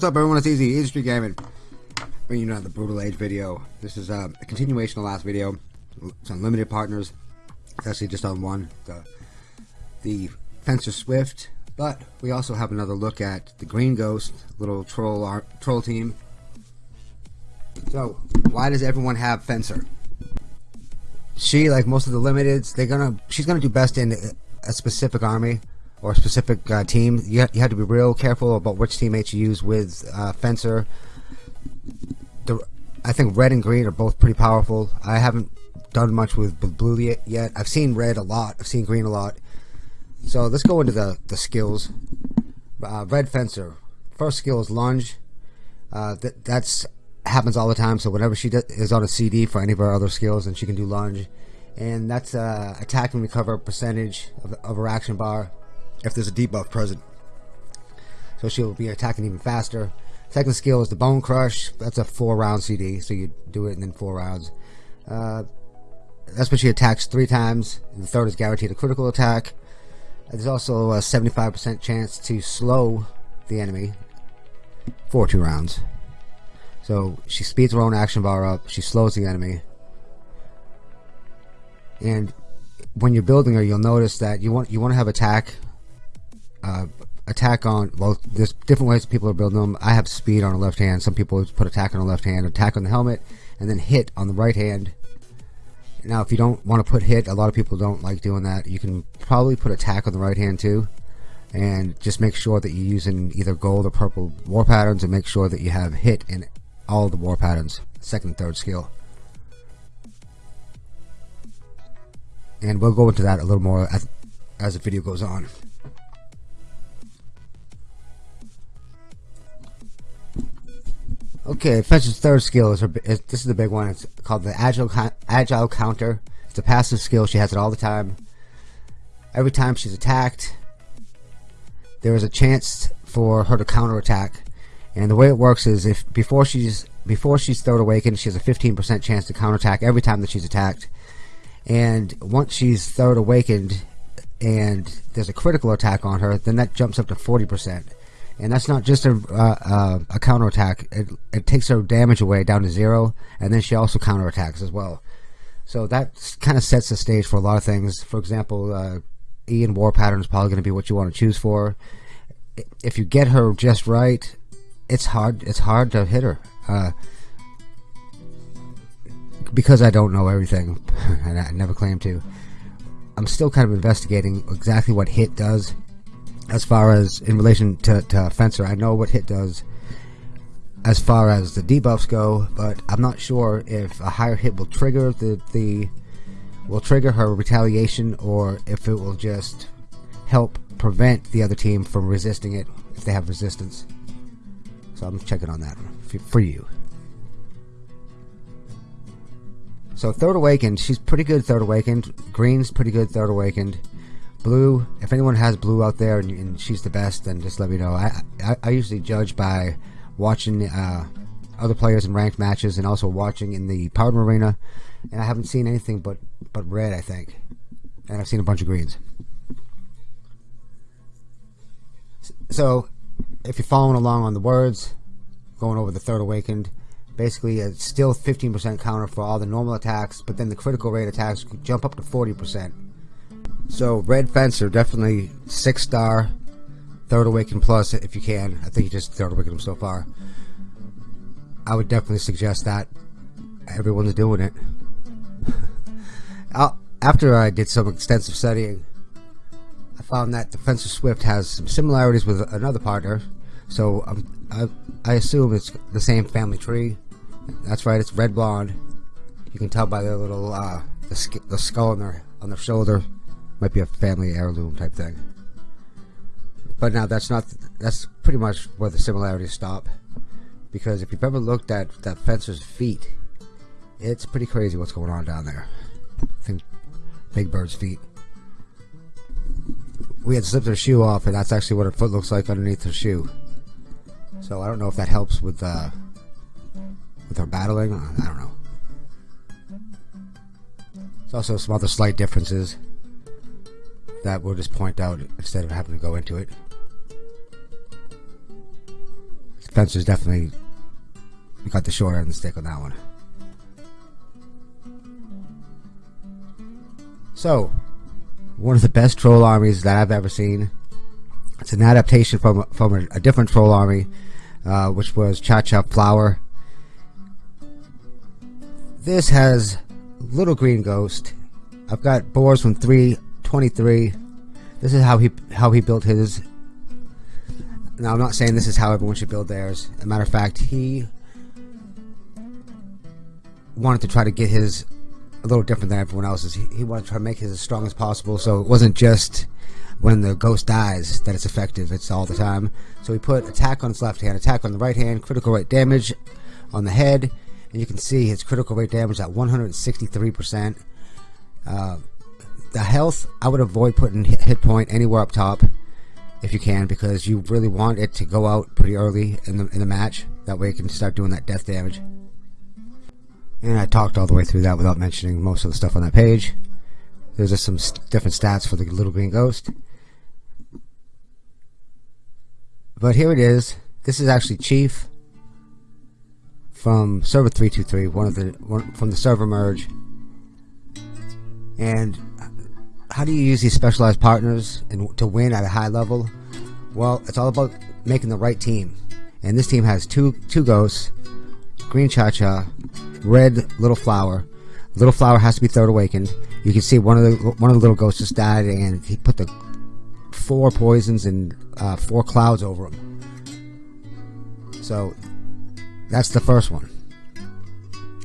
What's up everyone, it's Easy, Industry Gaming. Bringing you another Brutal Age video. This is uh, a continuation of the last video. It's on limited partners. Actually just on one, the, the Fencer Swift. But we also have another look at the Green Ghost, little troll art, troll team. So, why does everyone have Fencer? She, like most of the limiteds, they're gonna she's gonna do best in a specific army or specific uh, team, you, ha you have to be real careful about which teammates you use with uh, Fencer. The, I think red and green are both pretty powerful. I haven't done much with blue yet. I've seen red a lot. I've seen green a lot. So let's go into the, the skills. Uh, red Fencer. First skill is lunge. Uh, that that's happens all the time. So whenever she is on a CD for any of her other skills, then she can do lunge. And that's uh, attack and recover percentage of, of her action bar if there's a debuff present. So she'll be attacking even faster. Second skill is the Bone Crush. That's a four round CD, so you do it in then four rounds. Uh, that's when she attacks three times. And the third is guaranteed a critical attack. There's also a 75% chance to slow the enemy for two rounds. So she speeds her own action bar up. She slows the enemy. And when you're building her, you'll notice that you want you want to have attack uh, attack on well there's different ways people are building them. I have speed on the left hand. Some people put attack on the left hand attack on the helmet and then hit on the right hand. Now if you don't want to put hit a lot of people don't like doing that. You can probably put attack on the right hand too and just make sure that you're using either gold or purple war patterns and make sure that you have hit in all the war patterns second third skill. And we'll go into that a little more as, as the video goes on Okay, Fencer's third skill is, her, is, this is the big one. It's called the agile agile counter. It's a passive skill. She has it all the time. Every time she's attacked, there is a chance for her to counterattack. And the way it works is if before she's before she's third awakened, she has a 15% chance to counterattack every time that she's attacked. And once she's third awakened and there's a critical attack on her, then that jumps up to 40% and that's not just a uh, uh, a counterattack. It it takes her damage away down to zero, and then she also counterattacks as well. So that kind of sets the stage for a lot of things. For example, uh, E and War Pattern is probably going to be what you want to choose for. If you get her just right, it's hard. It's hard to hit her. Uh, because I don't know everything, and I never claim to. I'm still kind of investigating exactly what hit does as far as in relation to, to Fencer. I know what hit does as far as the debuffs go, but I'm not sure if a higher hit will trigger the, the will trigger her retaliation or if it will just help prevent the other team from resisting it if they have resistance. So I'm checking on that for you. So Third Awakened, she's pretty good Third Awakened. Green's pretty good Third Awakened. Blue, if anyone has Blue out there and, and she's the best, then just let me know. I, I, I usually judge by watching uh, other players in ranked matches and also watching in the Powder Arena. And I haven't seen anything but, but red, I think. And I've seen a bunch of greens. So, if you're following along on the words, going over the Third Awakened, basically it's still 15% counter for all the normal attacks, but then the critical rate attacks jump up to 40%. So Red Fencer definitely six star, third awaken plus if you can. I think you just third awaken him so far. I would definitely suggest that everyone's doing it. After I did some extensive studying, I found that the Fencer Swift has some similarities with another partner. So um, I, I assume it's the same family tree. That's right, it's red blonde. You can tell by the little uh, the, the skull on their on their shoulder might be a family heirloom type thing. But now that's not that's pretty much where the similarities stop. Because if you've ever looked at that fencer's feet, it's pretty crazy what's going on down there. I think Big Bird's feet. We had slipped her shoe off, and that's actually what her foot looks like underneath her shoe. So I don't know if that helps with uh, with her battling. I don't know. There's also some other slight differences that we'll just point out instead of having to go into it. Fencer's definitely got the short end of the stick on that one. So, one of the best troll armies that I've ever seen. It's an adaptation from from a, a different troll army, uh, which was Cha Cha Flower. This has Little Green Ghost. I've got boars from 323. This is how he how he built his. Now I'm not saying this is how everyone should build theirs. As a matter of fact, he wanted to try to get his a little different than everyone else's. He, he wanted to try to make his as strong as possible, so it wasn't just when the ghost dies that it's effective. It's all the time. So he put attack on his left hand, attack on the right hand, critical rate damage on the head, and you can see his critical rate damage at 163%. Uh, the health, I would avoid putting hit point anywhere up top if you can, because you really want it to go out pretty early in the in the match. That way, you can start doing that death damage. And I talked all the way through that without mentioning most of the stuff on that page. There's just some different stats for the little green ghost. But here it is. This is actually Chief from server 323, one of the one from the server merge. And how do you use these specialized partners and to win at a high level? Well, it's all about making the right team. And this team has two two ghosts, green cha cha, red little flower. Little flower has to be third awakened. You can see one of the one of the little ghosts just died, and he put the four poisons and uh, four clouds over him. So that's the first one.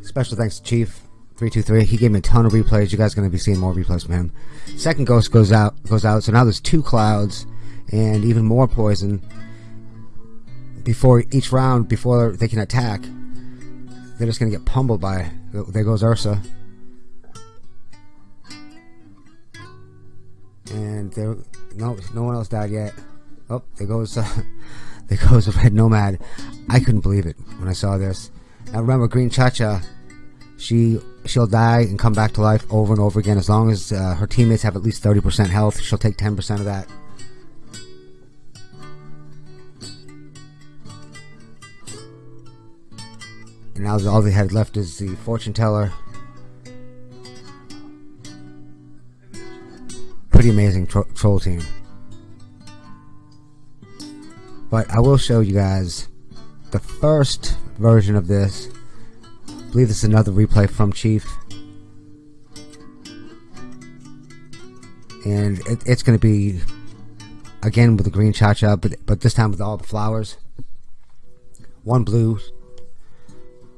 Special thanks to Chief three two three. He gave me a ton of replays. You guys are going to be seeing more replays from him. Second ghost goes out goes out. So now there's two clouds and even more poison before each round before they can attack. They're just going to get pummeled by. There goes Ursa. And there, no, no one else died yet. Oh, there goes, uh, there goes Red Nomad. I couldn't believe it when I saw this. Now remember, Green Chacha, she she'll die and come back to life over and over again as long as uh, her teammates have at least 30% health. She'll take 10% of that. And now all they had left is the fortune teller. Pretty amazing tro troll team. But I will show you guys the first version of this. Believe this is another replay from Chief. And it, it's going to be again with the green cha-cha, but, but this time with all the flowers. One blue,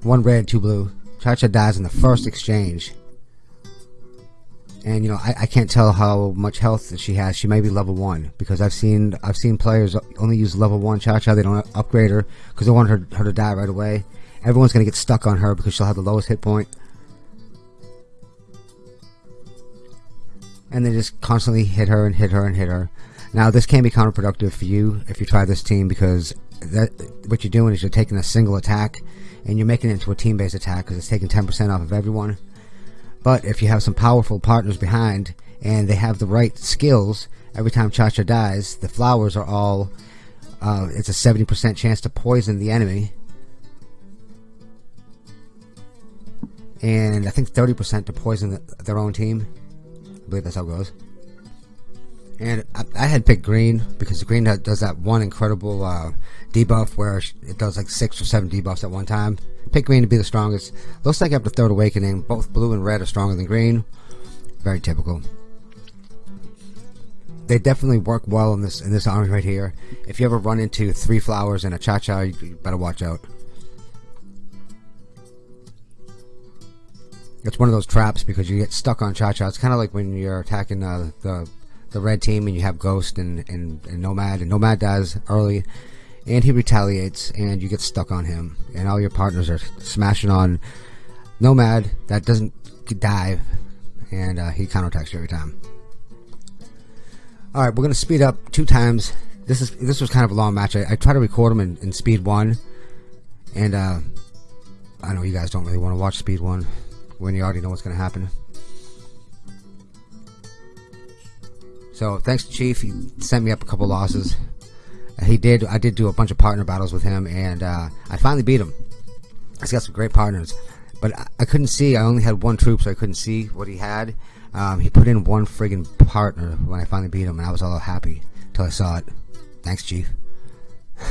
one red, two blue. Cha-Cha dies in the first exchange. And you know, I, I can't tell how much health that she has. She may be level one because I've seen I've seen players only use level one Cha-Cha. They don't upgrade her because they want her her to die right away. Everyone's gonna get stuck on her because she'll have the lowest hit point. And they just constantly hit her and hit her and hit her. Now this can be counterproductive for you if you try this team because that what you're doing is you're taking a single attack and you're making it into a team-based attack because it's taking 10% off of everyone. But if you have some powerful partners behind and they have the right skills, every time Cha-Cha dies, the flowers are all, uh, it's a 70% chance to poison the enemy. And I think 30% to poison the, their own team. I believe that's how it goes. And I, I had picked green because green does that one incredible uh, debuff where it does like six or seven debuffs at one time. Pick green to be the strongest. Looks like after Third Awakening, both blue and red are stronger than green. Very typical. They definitely work well in this in this army right here. If you ever run into three flowers and a cha-cha, you better watch out. It's one of those traps because you get stuck on cha-cha. It's kind of like when you're attacking uh, the the red team and you have Ghost and, and, and Nomad, and Nomad dies early, and he retaliates, and you get stuck on him, and all your partners are smashing on Nomad that doesn't die, and uh, he counterattacks you every time. All right, we're gonna speed up two times. This is this was kind of a long match. I, I try to record them in, in speed one, and uh, I know you guys don't really want to watch speed one when you already know what's gonna happen. So thanks to Chief, he sent me up a couple losses. He did. I did do a bunch of partner battles with him, and uh, I finally beat him. He's got some great partners, but I, I, couldn't see. I only had one troop, so I couldn't see what he had. Um, he put in one friggin' partner when I finally beat him, and I was all happy till I saw it. Thanks, Chief.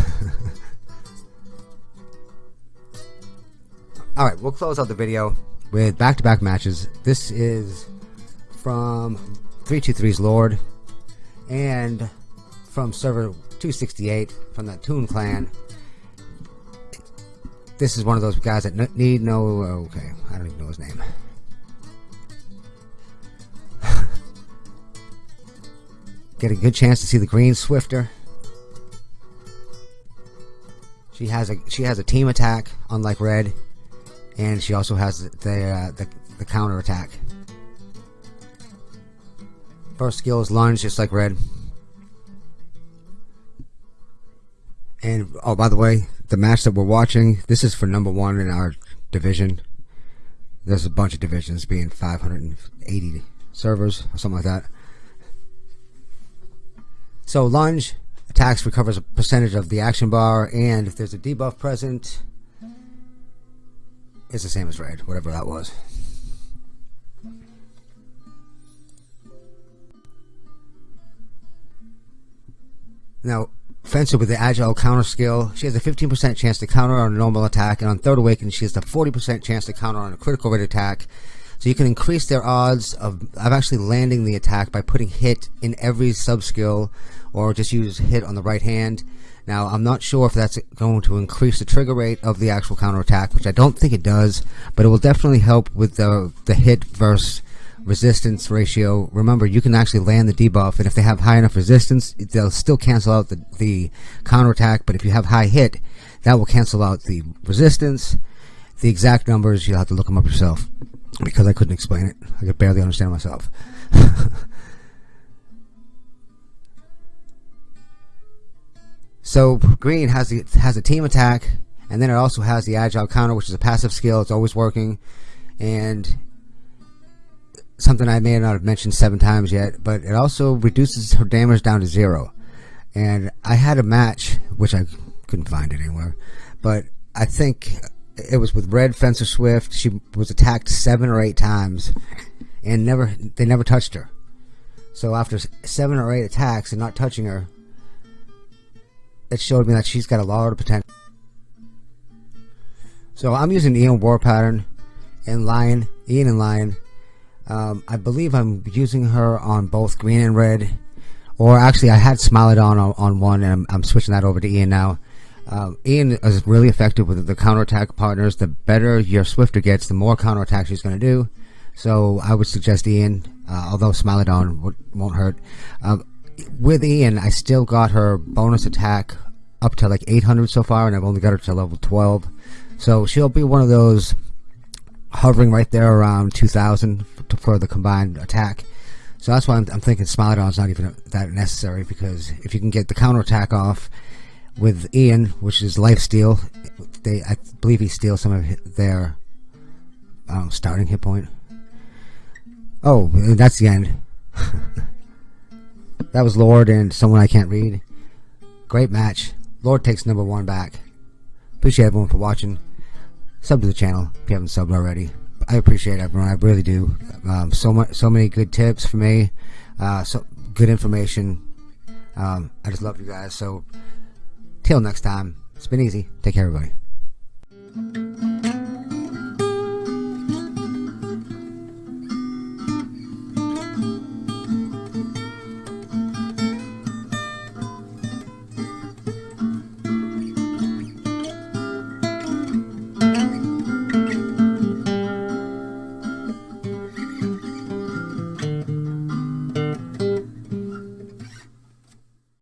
all right, we'll close out the video with back-to-back matches. This is from 323's Lord and from server 268 from the Toon Clan. This is one of those guys that need no. Oh, okay, I don't even know his name. Get a good chance to see the green Swifter. She has a she has a team attack, unlike red, and she also has the uh, the, the counter attack. First skill is lunge, just like red. And oh, by the way, the match that we're watching, this is for number one in our division. There's a bunch of divisions, being 580 servers or something like that. So lunge attacks recovers a percentage of the action bar, and if there's a debuff present, it's the same as red, whatever that was. Now, Fencer with the Agile counter skill. She has a 15% chance to counter on a normal attack, and on Third Awakening, she has a 40% chance to counter on a critical rate attack. So you can increase their odds of, of actually landing the attack by putting hit in every sub skill, or just use hit on the right hand. Now, I'm not sure if that's going to increase the trigger rate of the actual counter attack, which I don't think it does, but it will definitely help with the, the hit versus resistance ratio. Remember, you can actually land the debuff, and if they have high enough resistance, they'll still cancel out the, the counterattack, but if you have high hit, that will cancel out the resistance. The exact numbers, you'll have to look them up yourself, because I couldn't explain it. I could barely understand myself. so, green has, the, has a team attack, and then it also has the agile counter, which is a passive skill. It's always working, and something I may not have mentioned seven times yet, but it also reduces her damage down to zero. And I had a match, which I couldn't find it anywhere, but I think it was with Red Fencer Swift. She was attacked seven or eight times, and never they never touched her. So after seven or eight attacks and not touching her, it showed me that she's got a lot of potential. So I'm using Ian War Pattern and Lion, Ian and Lion um, I believe I'm using her on both green and red. Or actually, I had Smilodon on, on one, and I'm, I'm switching that over to Ian now. Um, Ian is really effective with the counterattack partners. The better your Swifter gets, the more counterattack she's going to do. So I would suggest Ian, uh, although Smilodon won't hurt. Uh, with Ian, I still got her bonus attack up to like 800 so far, and I've only got her to level 12. So she'll be one of those hovering right there around 2,000 for the combined attack. So that's why I'm, I'm thinking Smilodon's not even that necessary because if you can get the counter attack off with Ian, which is life steal, they I believe he steals some of their um, starting hit point. Oh, that's the end. that was Lord and someone I can't read. Great match. Lord takes number one back. Appreciate everyone for watching sub to the channel if you haven't subbed already. I appreciate everyone. I really do. Um, so much, so many good tips for me. Uh, so good information. Um, I just love you guys. So till next time, it's been easy. Take care, everybody.